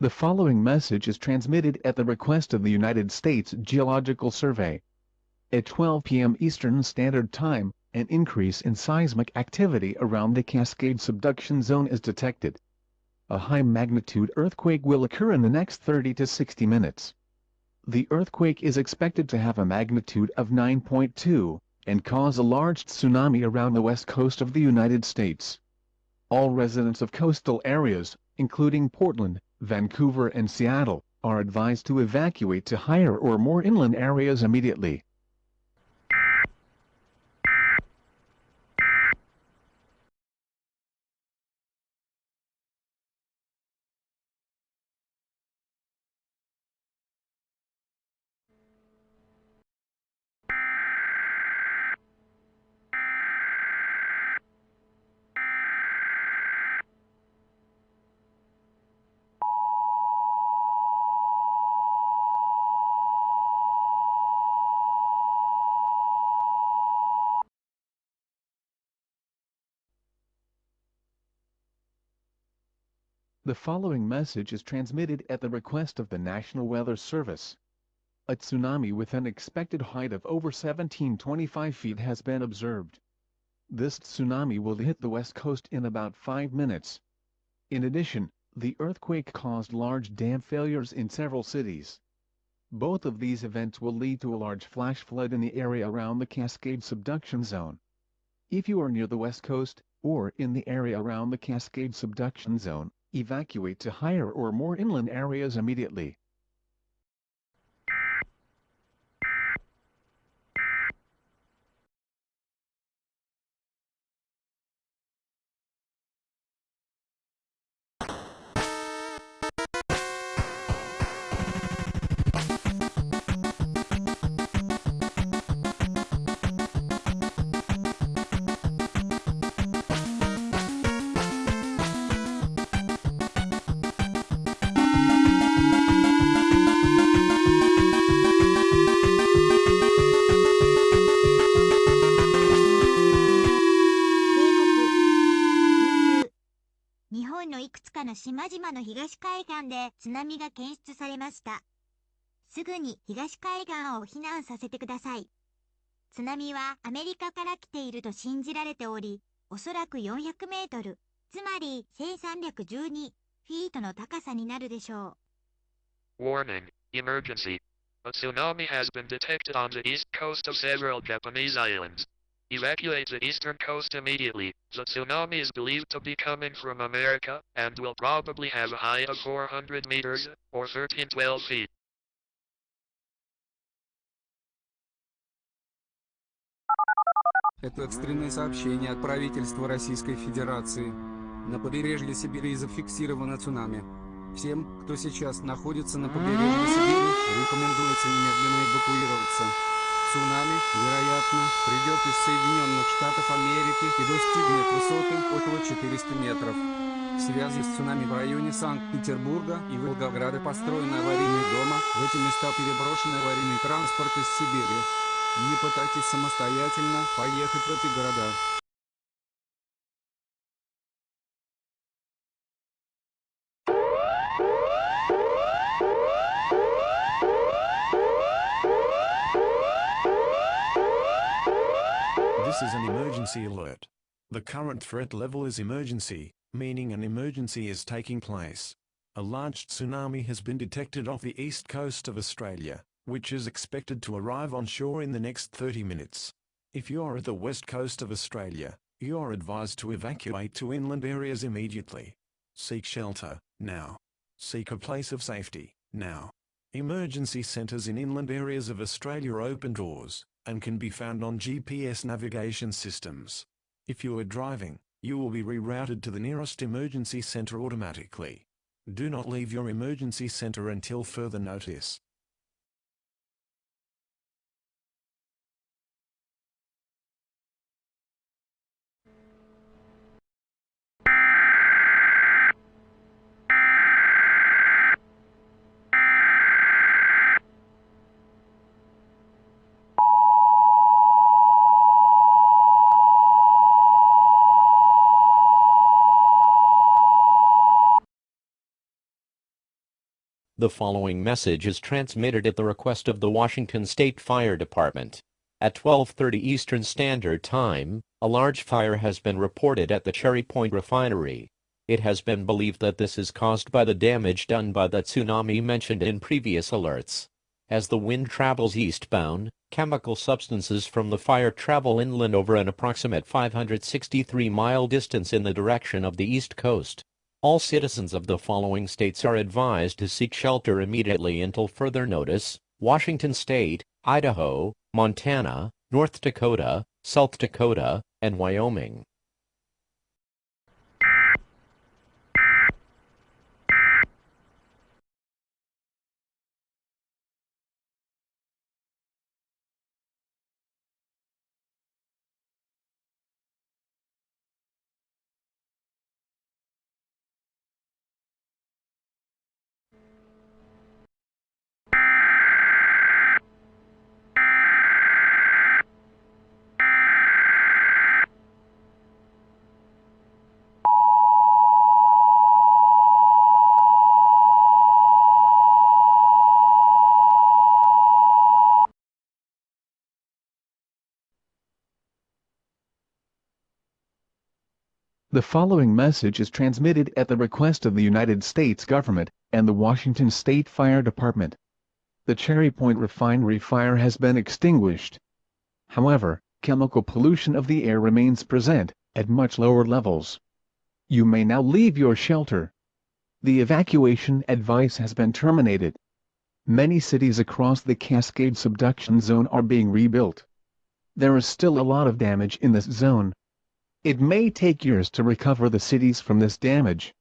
The following message is transmitted at the request of the United States Geological Survey. At 12 p.m. Eastern Standard Time, an increase in seismic activity around the Cascade subduction zone is detected. A high-magnitude earthquake will occur in the next 30 to 60 minutes. The earthquake is expected to have a magnitude of 9.2, and cause a large tsunami around the west coast of the United States. All residents of coastal areas, including Portland, Vancouver and Seattle, are advised to evacuate to higher or more inland areas immediately. The following message is transmitted at the request of the National Weather Service. A tsunami with an expected height of over 1725 feet has been observed. This tsunami will hit the west coast in about 5 minutes. In addition, the earthquake caused large dam failures in several cities. Both of these events will lead to a large flash flood in the area around the Cascade subduction zone. If you are near the west coast, or in the area around the Cascade subduction zone, evacuate to higher or more inland areas immediately. 本のいくつかの島々の東海岸で津波が検出されました。すぐに東海岸を避難させてください。津波はアメリカから来ていると信じられており、おそらく400メートル、つまり1312フィートの高さになるでしょう。Warning, emergency. A tsunami has been detected on the east coast of several Japanese islands. Evacuate the eastern coast immediately. The tsunami is believed to be coming from America, and will probably have a height of 400 meters, or 1312 feet. Это экстренное сообщение от правительства Российской Федерации. На побережье Сибири зафиксировано цунами. Всем, кто сейчас находится на побережье Сибири, рекомендуется немедленно эвакуироваться. Цунами, вероятно, придет из Соединенных Штатов Америки и достигнет высоты около 400 метров. В связи с цунами в районе Санкт-Петербурга и Волгограда построены аварийные дома, в эти места переброшен аварийный транспорт из Сибири. Не пытайтесь самостоятельно поехать в эти города. This is an emergency alert. The current threat level is emergency, meaning an emergency is taking place. A large tsunami has been detected off the east coast of Australia, which is expected to arrive on shore in the next 30 minutes. If you are at the west coast of Australia, you are advised to evacuate to inland areas immediately. Seek shelter, now. Seek a place of safety, now. Emergency centres in inland areas of Australia open doors, and can be found on GPS navigation systems. If you are driving, you will be rerouted to the nearest emergency center automatically. Do not leave your emergency center until further notice. The following message is transmitted at the request of the Washington State Fire Department. At 12:30 Eastern Standard Time, a large fire has been reported at the Cherry Point refinery. It has been believed that this is caused by the damage done by the tsunami mentioned in previous alerts. As the wind travels eastbound, chemical substances from the fire travel inland over an approximate 563-mile distance in the direction of the east coast. All citizens of the following states are advised to seek shelter immediately until further notice, Washington State, Idaho, Montana, North Dakota, South Dakota, and Wyoming. The following message is transmitted at the request of the United States government and the Washington State Fire Department. The Cherry Point refinery fire has been extinguished. However, chemical pollution of the air remains present, at much lower levels. You may now leave your shelter. The evacuation advice has been terminated. Many cities across the Cascade subduction zone are being rebuilt. There is still a lot of damage in this zone. It may take years to recover the cities from this damage.